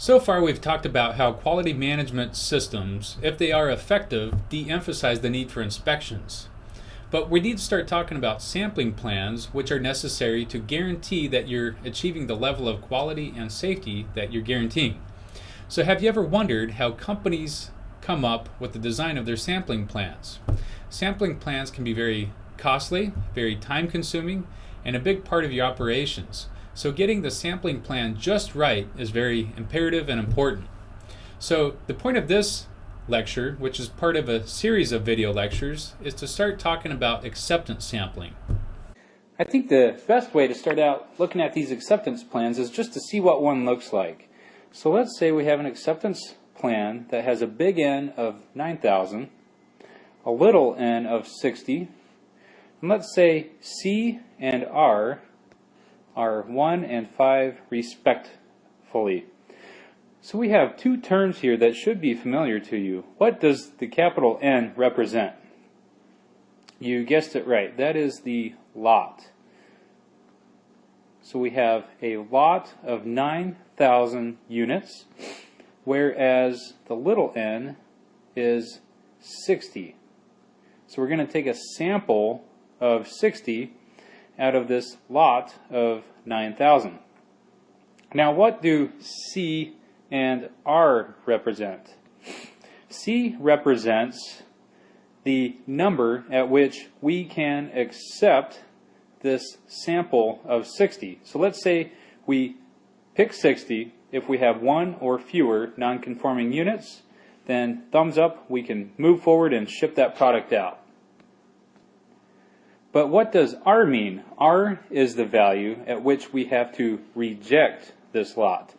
So far, we've talked about how quality management systems, if they are effective, de emphasize the need for inspections. But we need to start talking about sampling plans, which are necessary to guarantee that you're achieving the level of quality and safety that you're guaranteeing. So, have you ever wondered how companies come up with the design of their sampling plans? Sampling plans can be very costly, very time consuming, and a big part of your operations. So getting the sampling plan just right is very imperative and important. So the point of this lecture, which is part of a series of video lectures, is to start talking about acceptance sampling. I think the best way to start out looking at these acceptance plans is just to see what one looks like. So let's say we have an acceptance plan that has a big N of 9,000, a little n of 60, and let's say C and R are 1 and 5 respectfully. So we have two terms here that should be familiar to you. What does the capital N represent? You guessed it right. That is the lot. So we have a lot of 9,000 units, whereas the little n is 60. So we're going to take a sample of 60 out of this lot of 9,000. Now what do C and R represent? C represents the number at which we can accept this sample of 60. So let's say we pick 60. If we have one or fewer non-conforming units, then thumbs up, we can move forward and ship that product out. But what does R mean? R is the value at which we have to reject this lot.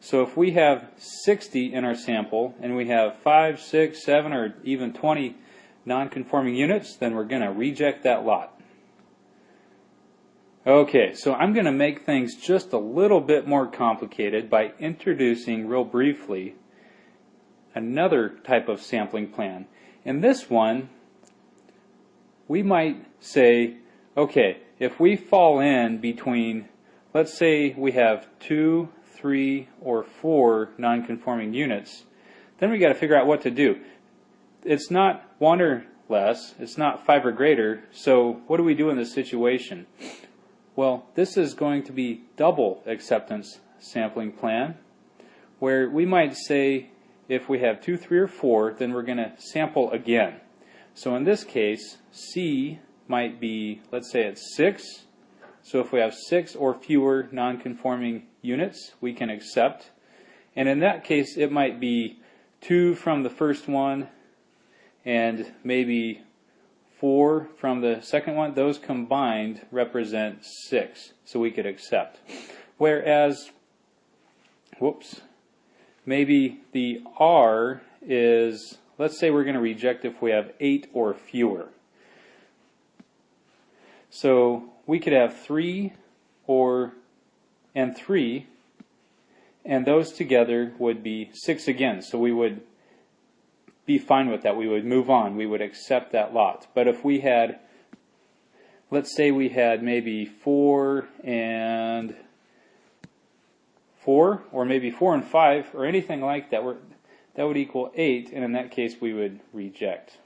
So if we have 60 in our sample and we have 5, 6, 7, or even 20 non-conforming units, then we're going to reject that lot. Okay, so I'm going to make things just a little bit more complicated by introducing real briefly another type of sampling plan. In this one, we might say, okay, if we fall in between, let's say we have two, three, or four non-conforming units, then we got to figure out what to do. It's not one or less, it's not five or greater, so what do we do in this situation? Well, this is going to be double acceptance sampling plan, where we might say if we have two, three, or four, then we're going to sample again. So in this case, C might be, let's say it's 6. So if we have 6 or fewer non-conforming units, we can accept. And in that case, it might be 2 from the first one and maybe 4 from the second one. Those combined represent 6, so we could accept. Whereas, whoops, maybe the R is Let's say we're going to reject if we have 8 or fewer. So we could have 3 or and 3 and those together would be 6 again. So we would be fine with that. We would move on. We would accept that lot. But if we had, let's say we had maybe 4 and 4 or maybe 4 and 5 or anything like that, we're, that would equal 8, and in that case we would reject.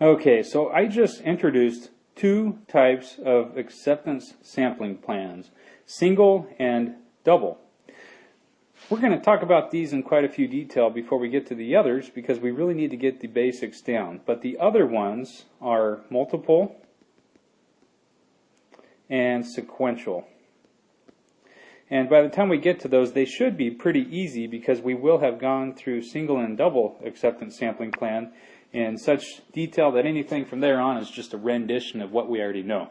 Okay, so I just introduced two types of acceptance sampling plans, single and double. We're going to talk about these in quite a few detail before we get to the others because we really need to get the basics down. But the other ones are multiple and sequential. And by the time we get to those, they should be pretty easy because we will have gone through single and double acceptance sampling plan in such detail that anything from there on is just a rendition of what we already know.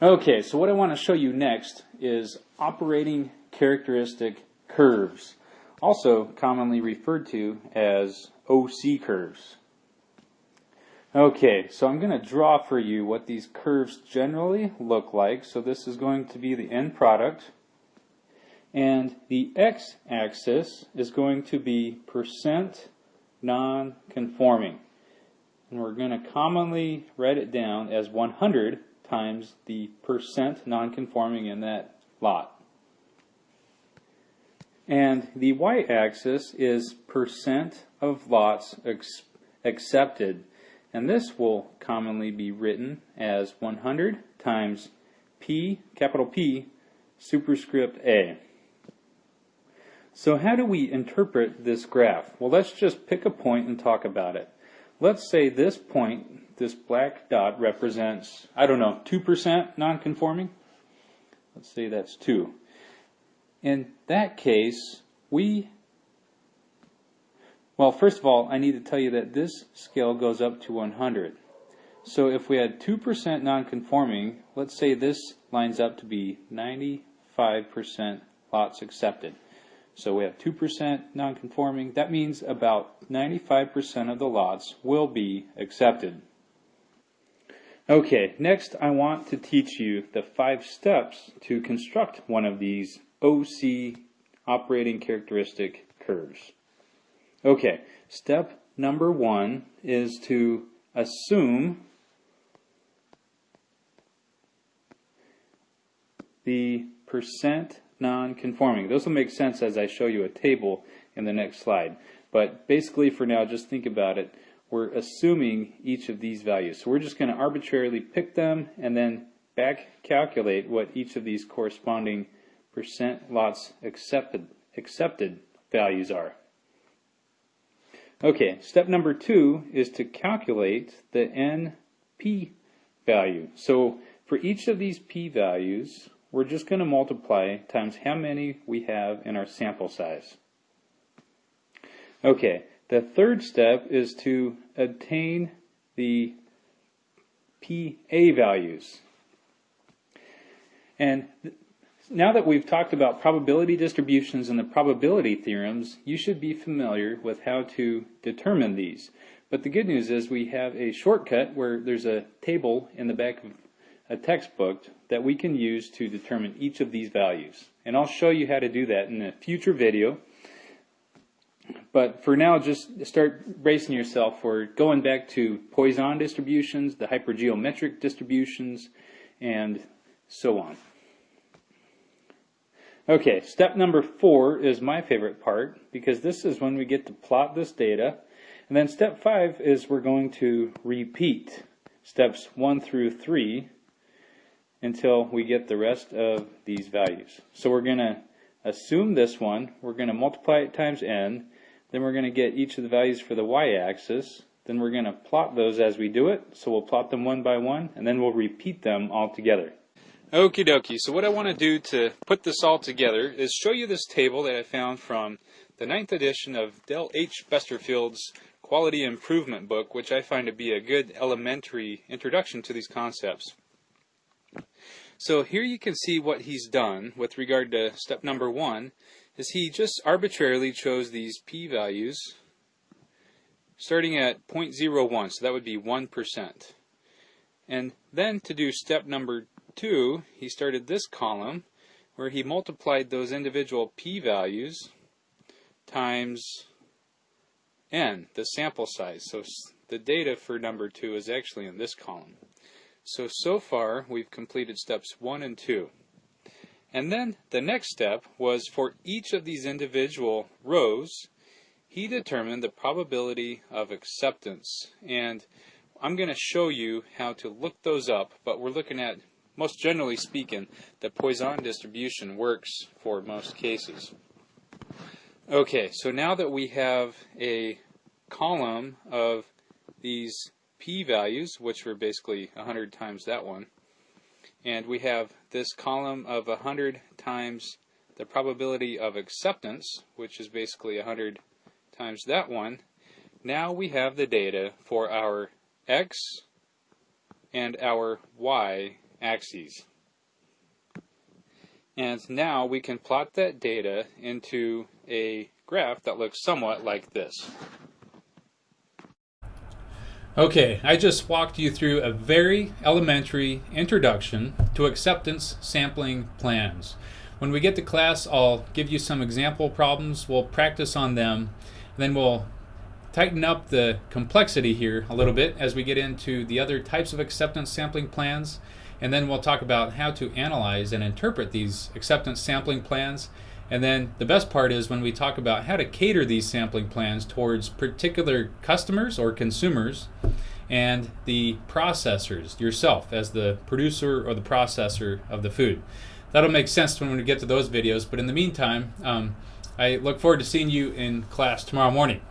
Okay, so what I want to show you next is operating characteristic curves, also commonly referred to as OC curves. Okay, so I'm going to draw for you what these curves generally look like. So this is going to be the end product. And the x-axis is going to be percent non-conforming. And we're going to commonly write it down as 100 times the percent non-conforming in that lot. And the y-axis is percent of lots accepted. And this will commonly be written as 100 times P, capital P, superscript A. So how do we interpret this graph? Well, let's just pick a point and talk about it. Let's say this point, this black dot represents, I don't know, 2% nonconforming. Let's say that's 2. In that case, we, well, first of all, I need to tell you that this scale goes up to 100. So if we had 2% nonconforming, let's say this lines up to be 95% lots accepted. So we have 2% nonconforming. That means about 95% of the lots will be accepted. Okay, next I want to teach you the five steps to construct one of these OC operating characteristic curves. Okay, step number one is to assume the percent non-conforming. Those will make sense as I show you a table in the next slide. But basically for now, just think about it. We're assuming each of these values. So we're just going to arbitrarily pick them and then back calculate what each of these corresponding percent lots accepted, accepted values are. Okay, step number two is to calculate the NP value. So for each of these P values, we're just going to multiply times how many we have in our sample size. Okay, the third step is to obtain the PA values. And now that we've talked about probability distributions and the probability theorems, you should be familiar with how to determine these. But the good news is we have a shortcut where there's a table in the back of a textbook that we can use to determine each of these values. And I'll show you how to do that in a future video. But for now, just start bracing yourself for going back to Poisson distributions, the hypergeometric distributions, and so on. Okay, step number four is my favorite part because this is when we get to plot this data. And then step five is we're going to repeat steps one through three until we get the rest of these values. So we're going to assume this one, we're going to multiply it times n, then we're going to get each of the values for the y-axis, then we're going to plot those as we do it, so we'll plot them one by one, and then we'll repeat them all together. Okie dokie, so what I want to do to put this all together is show you this table that I found from the ninth edition of Dale H. Besterfield's Quality Improvement book, which I find to be a good elementary introduction to these concepts. So here you can see what he's done with regard to step number one is he just arbitrarily chose these p-values starting at 0.01, so that would be 1%. And then to do step number two, he started this column where he multiplied those individual p-values times n, the sample size. So the data for number two is actually in this column. So, so far we've completed steps 1 and 2. And then the next step was for each of these individual rows, he determined the probability of acceptance. And I'm going to show you how to look those up, but we're looking at, most generally speaking, the Poisson distribution works for most cases. Okay, so now that we have a column of these p-values, which were basically 100 times that one. And we have this column of 100 times the probability of acceptance, which is basically 100 times that one. Now we have the data for our x and our y axes. And now we can plot that data into a graph that looks somewhat like this. Okay, I just walked you through a very elementary introduction to acceptance sampling plans. When we get to class, I'll give you some example problems. We'll practice on them. Then we'll tighten up the complexity here a little bit as we get into the other types of acceptance sampling plans. And then we'll talk about how to analyze and interpret these acceptance sampling plans. And then the best part is when we talk about how to cater these sampling plans towards particular customers or consumers and the processors, yourself as the producer or the processor of the food. That'll make sense when we get to those videos, but in the meantime, um, I look forward to seeing you in class tomorrow morning.